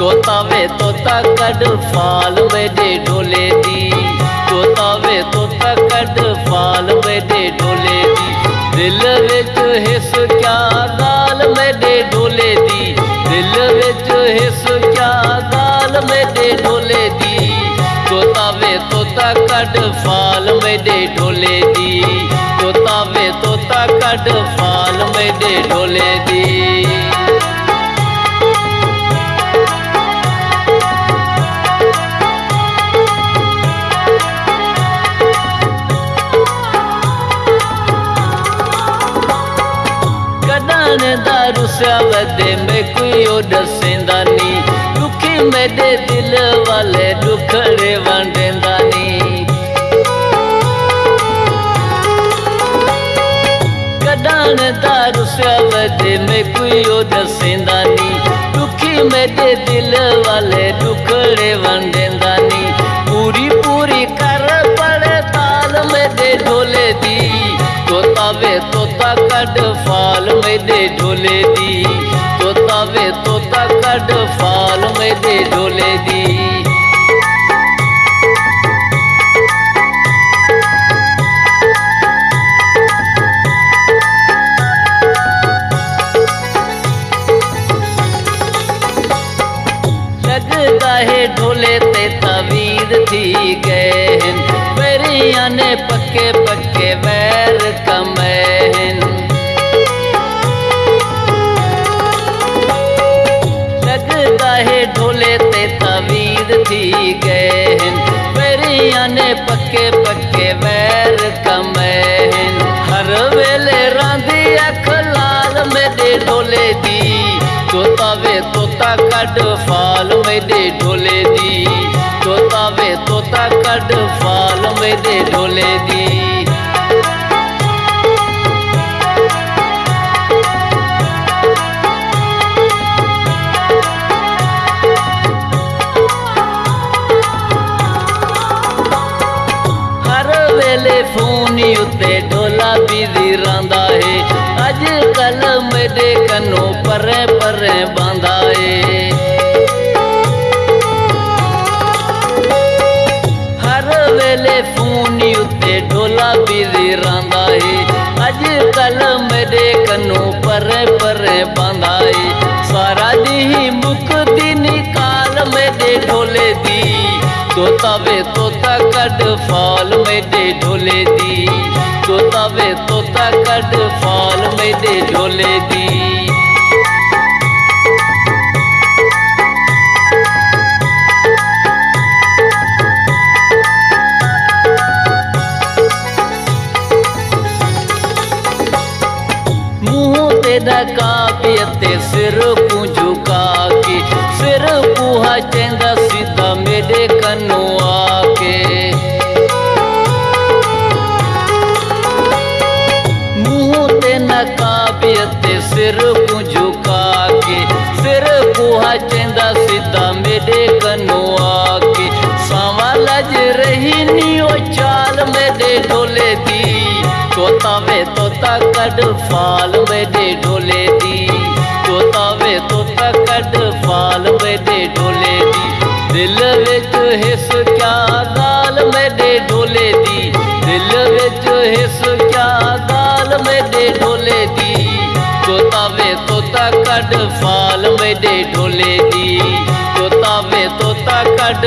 तोता वे तोता कड फाल मेरे डोले दी। तोता वे तोता कड फाल मेरे ढोले दी। दिल विच हिस क्या गाल मेरे डोले दी। दिल विच हिस क्या गाल मेरे डोले दी। तोता वे तोता कड फाल मेरे डोले दी। तोता वे तोता कड फाल मेरे डोले दी। दारू सवदे में कोई ओड सेंदानी दुखी मेरे दिल वाले दुखड़े वंडेंदानी कदान दारू सवदे में कोई ओड सेंदानी दुखी मेरे दिल वाले दुखड़े वंडेंदानी पूरी पूरी कर पड़े ताल में दे ढोले दी। तोतावे तोता कड फाल में दे। डोले दी तोतावे तोता कड फाल में दे डोले दी। लगदा ढोले ते तवीर थी गए परिया पक्के पक्के वैर कम મેદે ઢોલે દી જોતા વે તોતા કડ ફાલ મેદે ઢોલે દી ਵੇਲੇ ਫੋਨ ਉੱਤੇ ਢੋਲਾ ਬਿਜ਼ੀ ਰਹਿੰਦਾ ਏ। ਅੱਜ ਕੱਲ ਮੇਰੇ ਕੰਨੋਂ ਪਰੇ ਪਰੇ ढोला पीरी रांदा है अज मेरे कनू परे परे बांधा है सारा दी मुक्ति निकाल मेरे ढोले दी। तोता वे तोता कड फाल मेरे ढोले दी। तोता वे तोता कड फाल मेरे ढोले दी। तेरा काबियते सिर को झुका के। सिर पूहा चेंदा सीधा मेरे कन्नों आके। मुँह ते सिर को झुका के। सिर पूहा चेंदा सीधा मेरे कन्नों आके। सावा रही नी ओ चाल मेरे दी तोता तोता कड फाल मेरे ढोले दी। तोता तोता कड फाल मेरे ढोले दी। दिल विच हिस क्या गाल मेरे ढोले दी। दिल विच हिस क्या गाल मेरे ढोले दी। तोता वे तोता कड फाल मेरे ढोले दी। तोता वे तोता कड